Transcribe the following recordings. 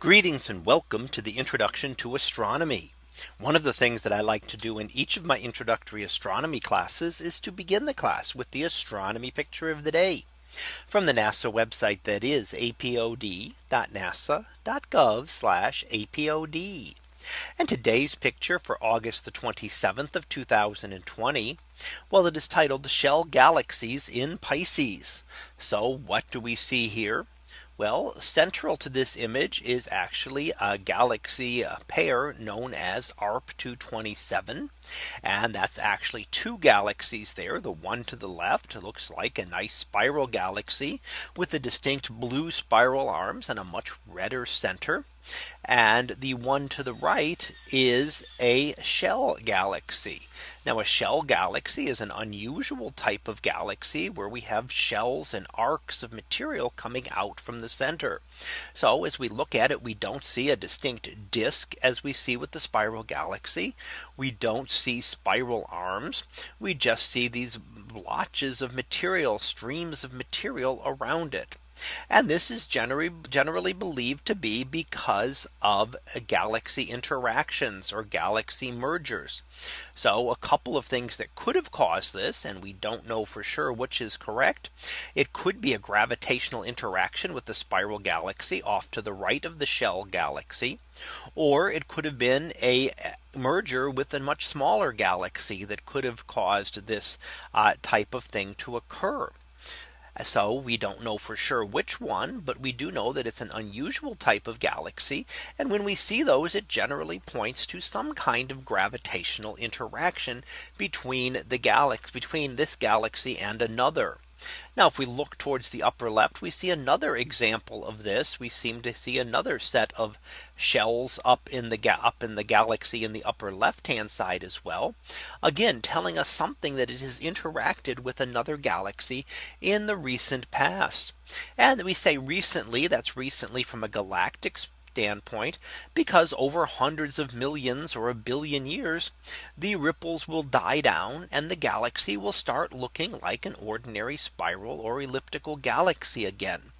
Greetings and welcome to the introduction to astronomy. One of the things that I like to do in each of my introductory astronomy classes is to begin the class with the astronomy picture of the day from the NASA website that is apod.nasa.gov apod. And today's picture for August the 27th of 2020. Well, it is titled Shell Galaxies in Pisces. So what do we see here? Well, central to this image is actually a galaxy uh, pair known as ARP 227. And that's actually two galaxies there. The one to the left looks like a nice spiral galaxy with a distinct blue spiral arms and a much redder center. And the one to the right is a shell galaxy. Now a shell galaxy is an unusual type of galaxy where we have shells and arcs of material coming out from the center. So as we look at it, we don't see a distinct disk as we see with the spiral galaxy. We don't see spiral arms. We just see these blotches of material streams of material around it. And this is generally generally believed to be because of galaxy interactions or galaxy mergers. So a couple of things that could have caused this and we don't know for sure which is correct. It could be a gravitational interaction with the spiral galaxy off to the right of the shell galaxy. Or it could have been a merger with a much smaller galaxy that could have caused this uh, type of thing to occur. So we don't know for sure which one, but we do know that it's an unusual type of galaxy. And when we see those, it generally points to some kind of gravitational interaction between the galaxy between this galaxy and another. Now if we look towards the upper left, we see another example of this. We seem to see another set of shells up in the up in the galaxy in the upper left hand side as well. Again, telling us something that it has interacted with another galaxy in the recent past. And we say recently, that's recently from a galactic standpoint because over hundreds of millions or a billion years the ripples will die down and the galaxy will start looking like an ordinary spiral or elliptical galaxy again.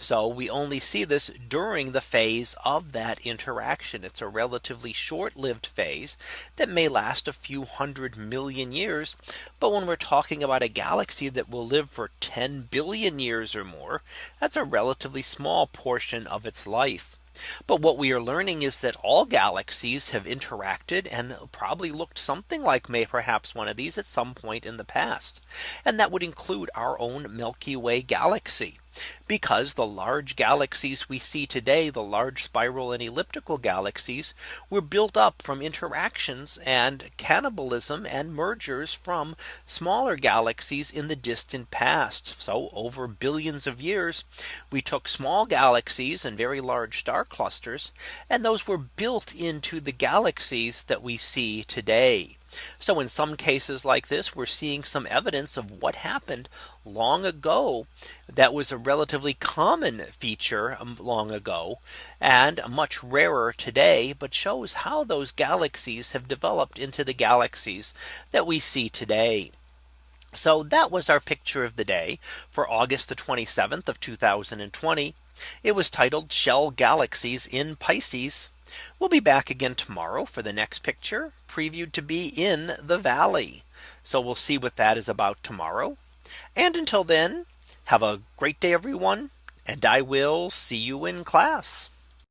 So we only see this during the phase of that interaction. It's a relatively short lived phase that may last a few hundred million years. But when we're talking about a galaxy that will live for 10 billion years or more, that's a relatively small portion of its life. But what we are learning is that all galaxies have interacted and probably looked something like may perhaps one of these at some point in the past. And that would include our own Milky Way galaxy because the large galaxies we see today, the large spiral and elliptical galaxies were built up from interactions and cannibalism and mergers from smaller galaxies in the distant past. So over billions of years, we took small galaxies and very large star clusters, and those were built into the galaxies that we see today. So in some cases like this, we're seeing some evidence of what happened long ago. That was a relatively common feature um, long ago and much rarer today, but shows how those galaxies have developed into the galaxies that we see today. So that was our picture of the day for August the 27th of 2020. It was titled Shell Galaxies in Pisces. We'll be back again tomorrow for the next picture previewed to be in the valley. So we'll see what that is about tomorrow. And until then, have a great day, everyone. And I will see you in class.